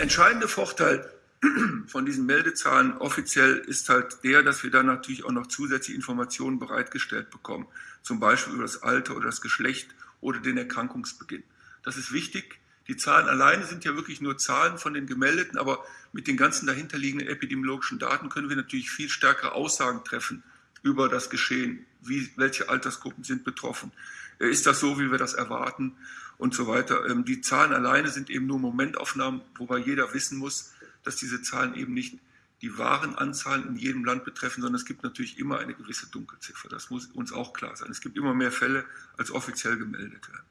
entscheidende Vorteil von diesen Meldezahlen offiziell ist halt der, dass wir dann natürlich auch noch zusätzliche Informationen bereitgestellt bekommen, zum Beispiel über das Alter oder das Geschlecht oder den Erkrankungsbeginn. Das ist wichtig. Die Zahlen alleine sind ja wirklich nur Zahlen von den Gemeldeten, aber mit den ganzen dahinterliegenden epidemiologischen Daten können wir natürlich viel stärkere Aussagen treffen über das Geschehen. Wie, welche Altersgruppen sind betroffen? Ist das so, wie wir das erwarten? Und so weiter. Ähm, die Zahlen alleine sind eben nur Momentaufnahmen, wobei jeder wissen muss, dass diese Zahlen eben nicht die wahren Anzahlen in jedem Land betreffen, sondern es gibt natürlich immer eine gewisse Dunkelziffer. Das muss uns auch klar sein. Es gibt immer mehr Fälle, als offiziell gemeldet werden.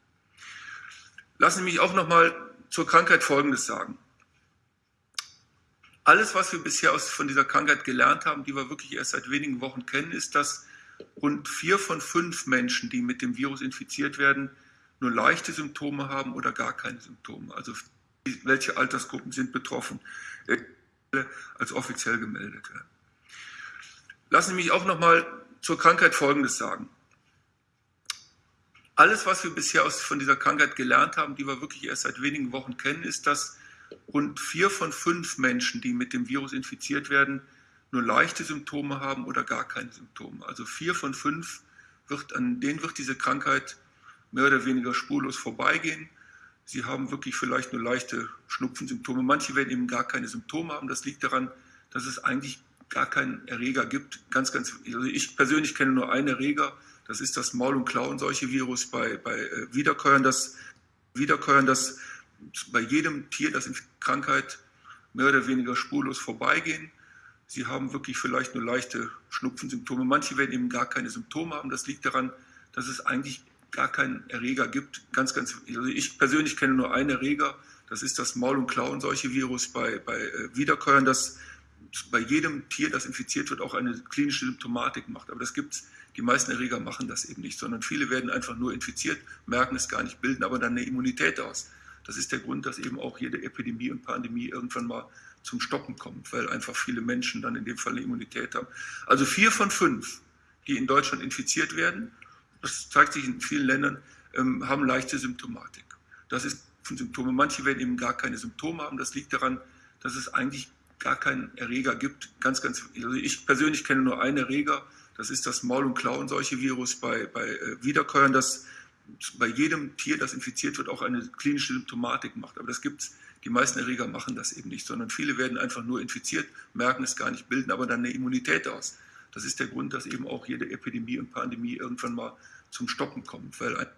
Lassen Sie mich auch noch mal zur Krankheit Folgendes sagen. Alles, was wir bisher aus, von dieser Krankheit gelernt haben, die wir wirklich erst seit wenigen Wochen kennen, ist, dass rund vier von fünf Menschen, die mit dem Virus infiziert werden, nur leichte Symptome haben oder gar keine Symptome. Also welche Altersgruppen sind betroffen, äh, als offiziell gemeldet werden. Lassen Sie mich auch noch mal zur Krankheit Folgendes sagen alles, was wir bisher aus, von dieser Krankheit gelernt haben, die wir wirklich erst seit wenigen Wochen kennen, ist, dass rund vier von fünf Menschen, die mit dem Virus infiziert werden, nur leichte Symptome haben oder gar keine Symptome. Also vier von fünf wird, an denen wird diese Krankheit mehr oder weniger spurlos vorbeigehen. Sie haben wirklich vielleicht nur leichte Schnupfensymptome. Manche werden eben gar keine Symptome haben. Das liegt daran, dass es eigentlich gar keinen Erreger gibt. Ganz, ganz, also ich persönlich kenne nur einen Erreger, das ist das Maul- und Klauenseuche-Virus bei, bei äh, Wiederkäuern, das, Wiederkäuern, das bei jedem Tier, das in Krankheit mehr oder weniger spurlos vorbeigehen. Sie haben wirklich vielleicht nur leichte Schnupfensymptome. Manche werden eben gar keine Symptome haben. Das liegt daran, dass es eigentlich gar keinen Erreger gibt. Ganz, ganz, also ich persönlich kenne nur einen Erreger. Das ist das Maul- und Klauenseuche-Virus bei, bei äh, Wiederkäuern, das bei jedem Tier, das infiziert wird, auch eine klinische Symptomatik macht. Aber das gibt es die meisten Erreger machen das eben nicht, sondern viele werden einfach nur infiziert, merken es gar nicht, bilden aber dann eine Immunität aus. Das ist der Grund, dass eben auch jede Epidemie und Pandemie irgendwann mal zum Stoppen kommt, weil einfach viele Menschen dann in dem Fall eine Immunität haben. Also vier von fünf, die in Deutschland infiziert werden, das zeigt sich in vielen Ländern, ähm, haben leichte Symptomatik. Das ist Symptome. Manche werden eben gar keine Symptome haben. Das liegt daran, dass es eigentlich gar keinen Erreger gibt. Ganz, ganz, also ich persönlich kenne nur einen Erreger, das ist das Maul- und Klauenseuche-Virus bei, bei äh, Wiederkäuern, das bei jedem Tier, das infiziert wird, auch eine klinische Symptomatik macht. Aber das gibt's. Die meisten Erreger machen das eben nicht, sondern viele werden einfach nur infiziert, merken es gar nicht, bilden aber dann eine Immunität aus. Das ist der Grund, dass eben auch jede Epidemie und Pandemie irgendwann mal zum Stoppen kommt, weil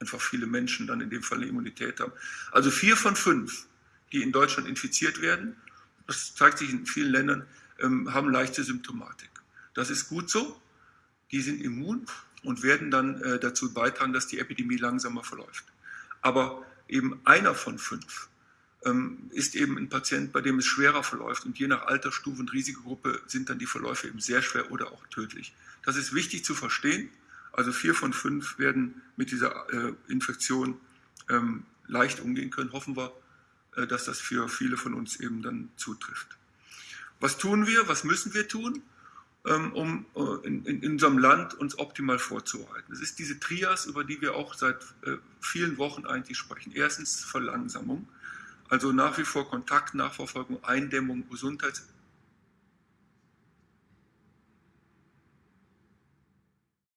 einfach viele Menschen dann in dem Fall eine Immunität haben. Also vier von fünf, die in Deutschland infiziert werden, das zeigt sich in vielen Ländern, ähm, haben leichte Symptomatik. Das ist gut so. Die sind immun und werden dann äh, dazu beitragen, dass die Epidemie langsamer verläuft. Aber eben einer von fünf ähm, ist eben ein Patient, bei dem es schwerer verläuft. Und je nach Altersstufe und Risikogruppe sind dann die Verläufe eben sehr schwer oder auch tödlich. Das ist wichtig zu verstehen. Also vier von fünf werden mit dieser äh, Infektion ähm, leicht umgehen können. Hoffen wir, äh, dass das für viele von uns eben dann zutrifft. Was tun wir? Was müssen wir tun? Ähm, um äh, in, in, unserem Land uns optimal vorzubereiten. Es ist diese Trias, über die wir auch seit äh, vielen Wochen eigentlich sprechen. Erstens Verlangsamung, also nach wie vor Kontakt, Nachverfolgung, Eindämmung, Gesundheits